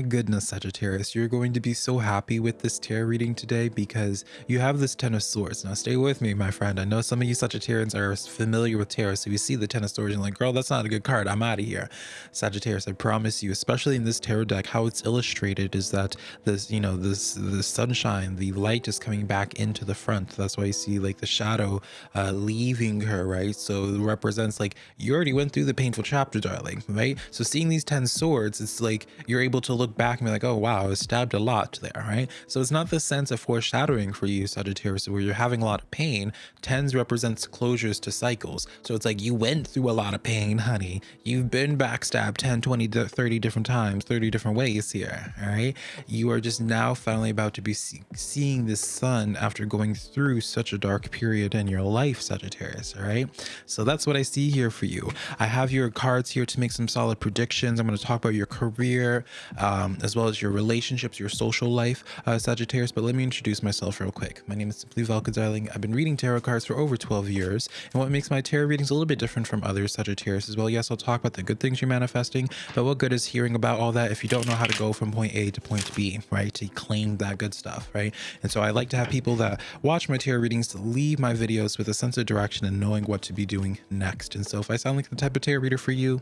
my goodness, Sagittarius, you're going to be so happy with this tarot reading today because you have this Ten of Swords. Now, stay with me, my friend. I know some of you Sagittarians are familiar with tarot, so you see the Ten of Swords and like, girl, that's not a good card. I'm out of here. Sagittarius, I promise you, especially in this tarot deck, how it's illustrated is that this, you know, this the sunshine, the light is coming back into the front. That's why you see like the shadow uh, leaving her, right? So it represents like you already went through the painful chapter, darling, right? So seeing these Ten Swords, it's like you're able to look back and be like, oh, wow, I was stabbed a lot there, right? So it's not the sense of foreshadowing for you, Sagittarius, where you're having a lot of pain. Tens represents closures to cycles. So it's like you went through a lot of pain, honey. You've been backstabbed 10, 20, 30 different times, 30 different ways here, all right? You are just now finally about to be see seeing the sun after going through such a dark period in your life, Sagittarius, all right? So that's what I see here for you. I have your cards here to make some solid predictions. I'm going to talk about your career, uh, um, as well as your relationships, your social life, uh, Sagittarius. But let me introduce myself real quick. My name is Simply Velka Darling. I've been reading tarot cards for over 12 years. And what makes my tarot readings a little bit different from others, Sagittarius, as well. Yes, I'll talk about the good things you're manifesting, but what good is hearing about all that if you don't know how to go from point A to point B, right? To claim that good stuff, right? And so I like to have people that watch my tarot readings to leave my videos with a sense of direction and knowing what to be doing next. And so if I sound like the type of tarot reader for you,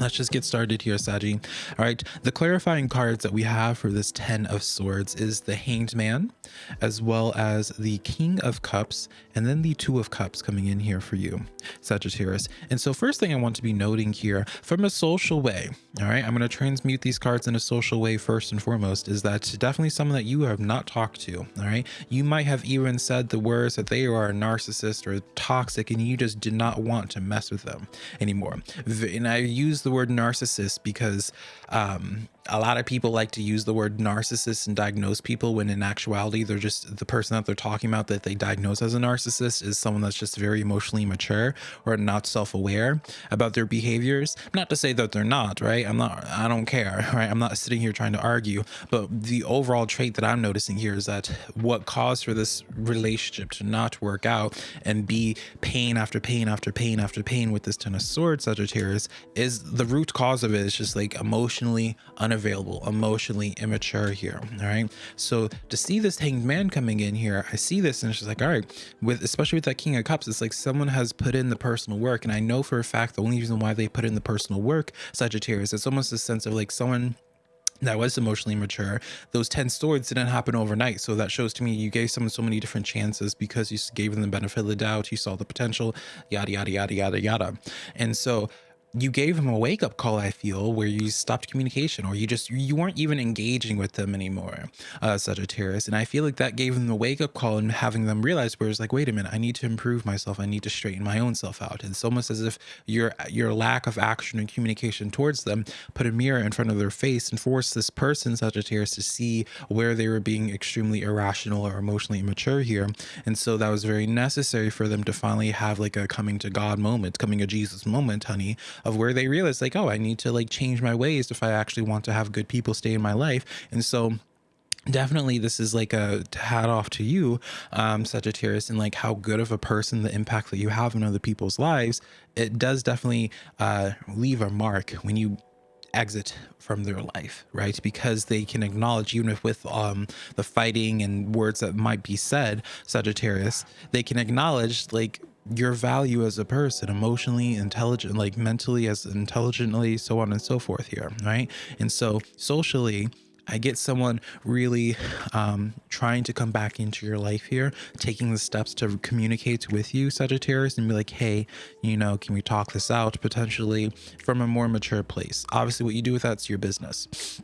Let's just get started here, Saji. All right, the clarifying cards that we have for this 10 of swords is the Hanged Man, as well as the King of Cups, and then the Two of Cups coming in here for you, Sagittarius. And so first thing I want to be noting here, from a social way, all right, I'm going to transmute these cards in a social way first and foremost, is that definitely someone that you have not talked to, all right? You might have even said the words that they are a narcissist or toxic, and you just did not want to mess with them anymore. And I use word narcissist because um, a lot of people like to use the word narcissist and diagnose people when in actuality they're just the person that they're talking about that they diagnose as a narcissist is someone that's just very emotionally mature or not self-aware about their behaviors. Not to say that they're not right? I'm not i don't care right? I'm not sitting here trying to argue but the overall trait that i'm noticing here is that what caused for this relationship to not work out and be pain after pain after pain after pain with this ten of swords sagittarius is the root cause of it. Is just like emotionally unavailable emotionally immature here. All right. So to see this hanged man coming in here, I see this and it's like, all right, with especially with that King of Cups, it's like someone has put in the personal work. And I know for a fact the only reason why they put in the personal work, Sagittarius, it's almost a sense of like someone that was emotionally mature those 10 swords didn't happen overnight so that shows to me you gave someone so many different chances because you gave them the benefit of the doubt you saw the potential yada yada yada yada yada and so you gave him a wake up call i feel where you stopped communication or you just you weren't even engaging with them anymore uh sagittarius. And i feel like that gave them the wake up call and having them realize where it's like wait a minute i need to improve myself. I need to straighten my own self out. And it's almost as if your your lack of action and communication towards them put a mirror in front of their face and forced this person sagittarius to see where they were being extremely irrational or emotionally immature here. And so that was very necessary for them to finally have like a coming to god moment coming to jesus moment honey of where they realize like, oh, I need to like change my ways if I actually want to have good people stay in my life. And so definitely this is like a hat off to you um sagittarius and like how good of a person the impact that you have in other people's lives it does definitely uh leave a mark when you exit from their life right because they can acknowledge even if with um the fighting and words that might be said sagittarius they can acknowledge like your value as a person emotionally intelligent like mentally as intelligently so on and so forth here right and so socially I get someone really um, trying to come back into your life here, taking the steps to communicate with you, Sagittarius, and be like, hey, you know, can we talk this out potentially from a more mature place? Obviously, what you do with that's your business.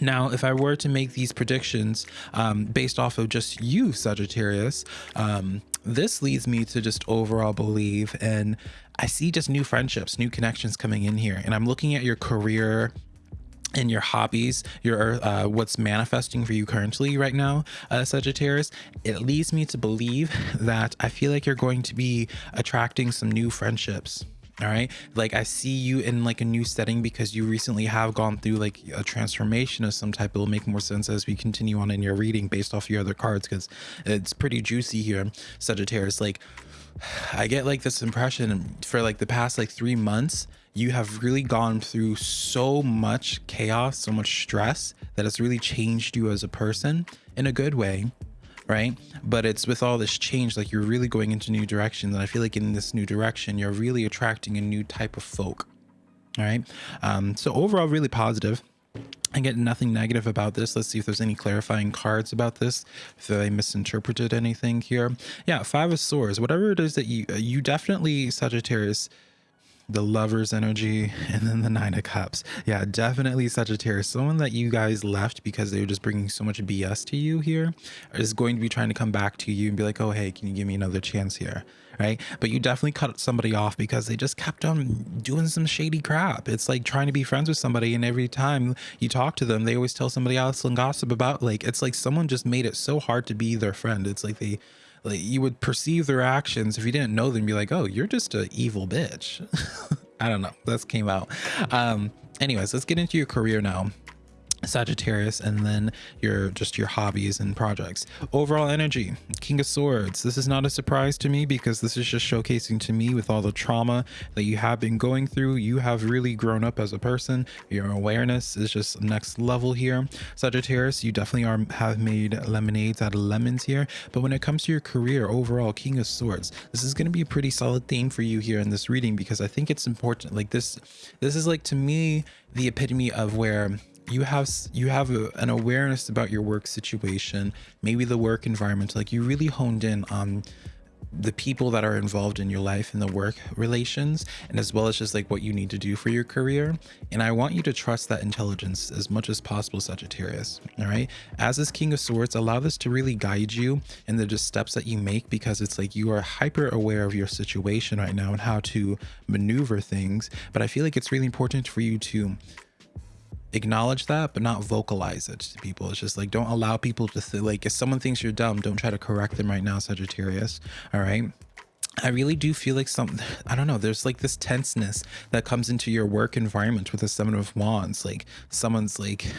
Now, if I were to make these predictions um, based off of just you, Sagittarius, um, this leads me to just overall believe and I see just new friendships, new connections coming in here. And I'm looking at your career and your hobbies, your uh, what's manifesting for you currently right now, uh, Sagittarius, it leads me to believe that I feel like you're going to be attracting some new friendships all right? Like i see you in like a new setting because you recently have gone through like a transformation of some type. It will make more sense as we continue on in your reading based off your other cards because it's pretty juicy here sagittarius. Like i get like this impression for like the past like three months you have really gone through so much chaos so much stress that it's really changed you as a person in a good way right but it's with all this change like you're really going into new directions and i feel like in this new direction you're really attracting a new type of folk all right um so overall really positive I get nothing negative about this. Let's see if there's any clarifying cards about this. If I misinterpreted anything here. Yeah, Five of Swords. Whatever it is that you you definitely Sagittarius the lover's energy and then the nine of cups. Yeah definitely sagittarius. Someone that you guys left because they were just bringing so much bs to you here is going to be trying to come back to you and be like oh hey can you give me another chance here? Right? But you definitely cut somebody off because they just kept on doing some shady crap. It's like trying to be friends with somebody and every time you talk to them they always tell somebody else and gossip about like it's like someone just made it so hard to be their friend. It's like they like you would perceive their actions. If you didn't know them be like oh you're just an evil bitch. I don't know. That came out. Um anyways let's get into your career now Sagittarius, and then your just your hobbies and projects. Overall energy, King of Swords. This is not a surprise to me because this is just showcasing to me with all the trauma that you have been going through. You have really grown up as a person. Your awareness is just next level here. Sagittarius, you definitely are have made lemonades out of lemons here. But when it comes to your career overall, King of Swords, this is going to be a pretty solid theme for you here in this reading because I think it's important. Like this, this is like to me the epitome of where you have you have a, an awareness about your work situation maybe the work environment like you really honed in on the people that are involved in your life and the work relations and as well as just like what you need to do for your career. And i want you to trust that intelligence as much as possible sagittarius all right? As this king of swords allow this to really guide you in the just steps that you make because it's like you are hyper aware of your situation right now and how to maneuver things. But i feel like it's really important for you to acknowledge that but not vocalize it to people. It's just like don't allow people to th- like if someone thinks you're dumb don't try to correct them right now sagittarius. All right? I really do feel like some, I don't know, there's like this tenseness that comes into your work environment with the Seven of Wands. Like someone's like,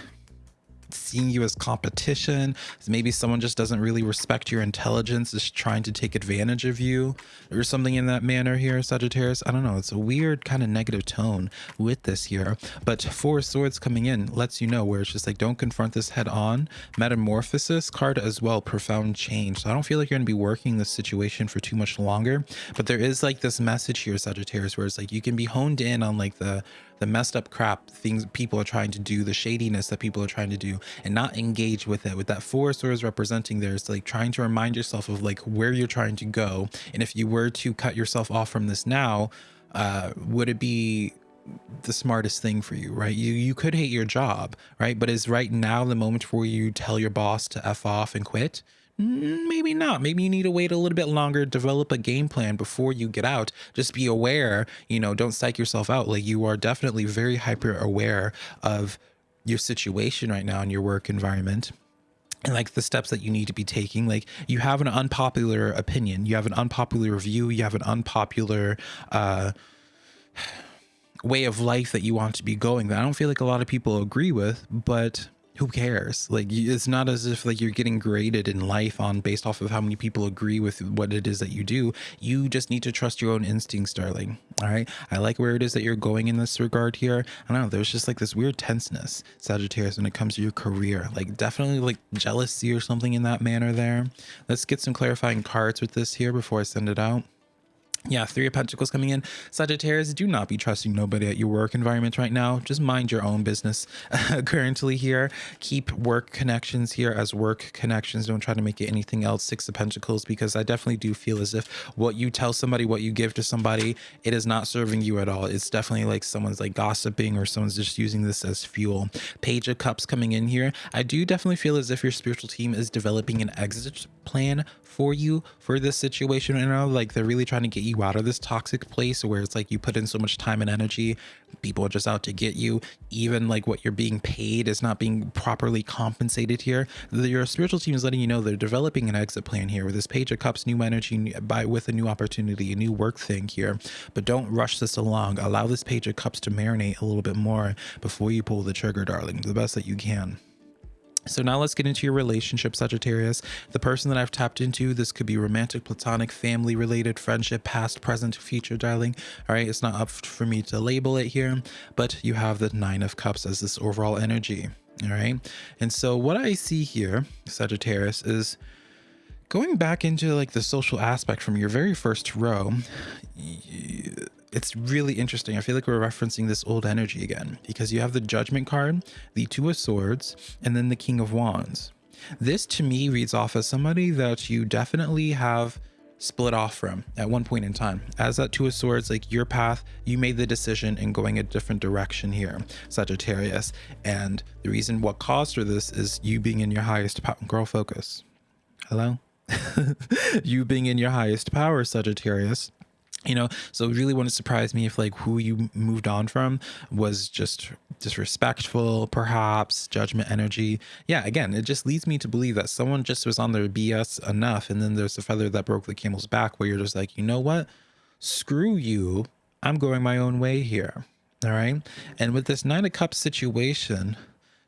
seeing you as competition. Maybe someone just doesn't really respect your intelligence, is trying to take advantage of you or something in that manner here, Sagittarius. I don't know. It's a weird kind of negative tone with this here. But Four Swords coming in lets you know where it's just like, don't confront this head on. Metamorphosis card as well, profound change. So I don't feel like you're going to be working this situation for too much longer. But there is like this message here, Sagittarius, where it's like you can be honed in on like the the messed up crap things people are trying to do the shadiness that people are trying to do and not engage with it with that four swords representing there. Is like trying to remind yourself of like where you're trying to go. And if you were to cut yourself off from this now uh would it be the smartest thing for you right? You you could hate your job right? But is right now the moment where you to tell your boss to f off and quit maybe not. Maybe you need to wait a little bit longer, develop a game plan before you get out. Just be aware, you know, don't psych yourself out. Like you are definitely very hyper aware of your situation right now in your work environment and like the steps that you need to be taking like you have an unpopular opinion you have an unpopular view you have an unpopular uh way of life that you want to be going that i don't feel like a lot of people agree with but who cares? Like it's not as if like you're getting graded in life on based off of how many people agree with what it is that you do. You just need to trust your own instincts darling all right? I like where it is that you're going in this regard here. I don't know there's just like this weird tenseness sagittarius when it comes to your career. Like definitely like jealousy or something in that manner there. Let's get some clarifying cards with this here before i send it out yeah, Three of Pentacles coming in. Sagittarius, do not be trusting nobody at your work environment right now. Just mind your own business currently here. Keep work connections here as work connections. Don't try to make it anything else. Six of Pentacles, because I definitely do feel as if what you tell somebody, what you give to somebody, it is not serving you at all. It's definitely like someone's like gossiping or someone's just using this as fuel. Page of Cups coming in here. I do definitely feel as if your spiritual team is developing an exit plan for you for this situation right now. Like they're really trying to get you out of this toxic place where it's like you put in so much time and energy, people are just out to get you. Even like what you're being paid is not being properly compensated here. Your spiritual team is letting you know they're developing an exit plan here with this Page of Cups, new energy by with a new opportunity, a new work thing here. But don't rush this along. Allow this Page of Cups to marinate a little bit more before you pull the trigger, darling, the best that you can. So now let's get into your relationship, Sagittarius. The person that I've tapped into, this could be romantic, platonic, family related, friendship, past, present, future, darling. All right, it's not up for me to label it here, but you have the Nine of Cups as this overall energy. All right. And so what I see here, Sagittarius, is going back into like the social aspect from your very first row it's really interesting. I feel like we're referencing this old energy again because you have the Judgment card, the Two of Swords, and then the King of Wands. This to me reads off as somebody that you definitely have split off from at one point in time. As that Two of Swords, like your path, you made the decision in going a different direction here, Sagittarius. And the reason what caused for this is you being in your highest power. Girl, focus. Hello? you being in your highest power, Sagittarius you know? So it really wouldn't surprise me if like who you moved on from was just disrespectful perhaps judgment energy. Yeah again it just leads me to believe that someone just was on their bs enough and then there's the feather that broke the camel's back where you're just like you know what? Screw you. I'm going my own way here. All right? And with this nine of cups situation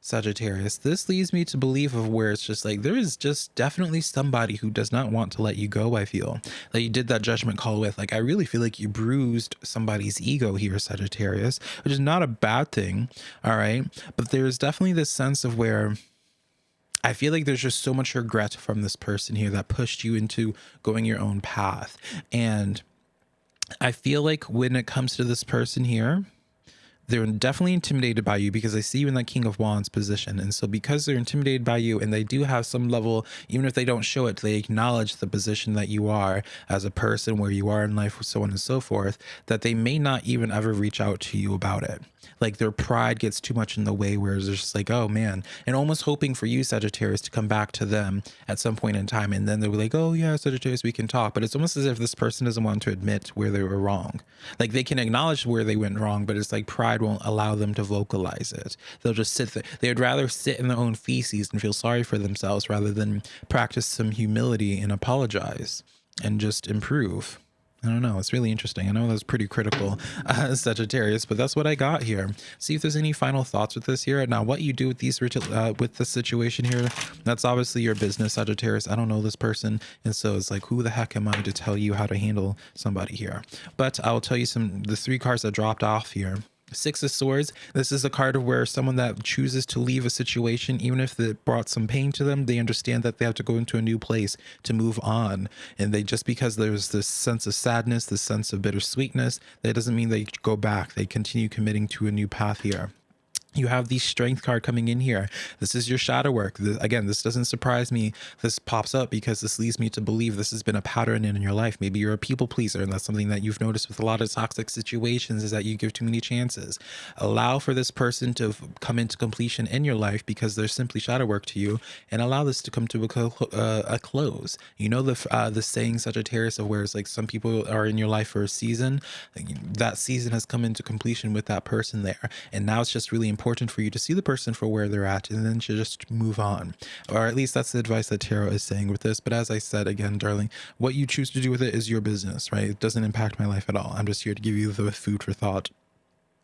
Sagittarius, this leads me to believe of where it's just like there is just definitely somebody who does not want to let you go. I feel that you did that judgment call with. Like, I really feel like you bruised somebody's ego here, Sagittarius, which is not a bad thing. All right. But there's definitely this sense of where I feel like there's just so much regret from this person here that pushed you into going your own path. And I feel like when it comes to this person here, they're definitely intimidated by you because they see you in that King of Wands position. And so because they're intimidated by you and they do have some level, even if they don't show it, they acknowledge the position that you are as a person, where you are in life, so on and so forth, that they may not even ever reach out to you about it. Like their pride gets too much in the way, whereas they're just like, oh man, and almost hoping for you, Sagittarius, to come back to them at some point in time. And then they're like, oh yeah, Sagittarius, we can talk. But it's almost as if this person doesn't want to admit where they were wrong. Like they can acknowledge where they went wrong, but it's like pride won't allow them to vocalize it. They'll just sit there. They would rather sit in their own feces and feel sorry for themselves rather than practice some humility and apologize and just improve. I don't know. It's really interesting. I know that's pretty critical, uh, Sagittarius, but that's what I got here. See if there's any final thoughts with this here. Now, what you do with these uh, with this situation here, that's obviously your business, Sagittarius. I don't know this person, and so it's like, who the heck am I to tell you how to handle somebody here? But I will tell you some the three cards that dropped off here. Six of Swords. This is a card of where someone that chooses to leave a situation, even if it brought some pain to them, they understand that they have to go into a new place to move on. And they just because there's this sense of sadness, this sense of bittersweetness, that doesn't mean they go back. They continue committing to a new path here you have the strength card coming in here. This is your shadow work. This, again, this doesn't surprise me. This pops up because this leads me to believe this has been a pattern in your life. Maybe you're a people pleaser, and that's something that you've noticed with a lot of toxic situations is that you give too many chances. Allow for this person to come into completion in your life because they're simply shadow work to you, and allow this to come to a, uh, a close. You know the uh, the saying Sagittarius of where it's like some people are in your life for a season. That season has come into completion with that person there, and now it's just really important important for you to see the person for where they're at and then to just move on. Or at least that's the advice that Tarot is saying with this. But as I said again, darling, what you choose to do with it is your business, right? It doesn't impact my life at all. I'm just here to give you the food for thought.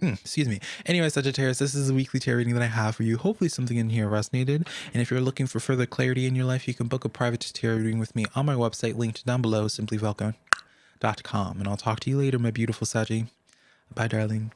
Mm, excuse me. Anyway, Sagittarius, this is a weekly tarot reading that I have for you. Hopefully something in here resonated. And if you're looking for further clarity in your life, you can book a private tarot reading with me on my website, linked down below, simplyvelka.com. And I'll talk to you later, my beautiful Saggy. Bye, darling.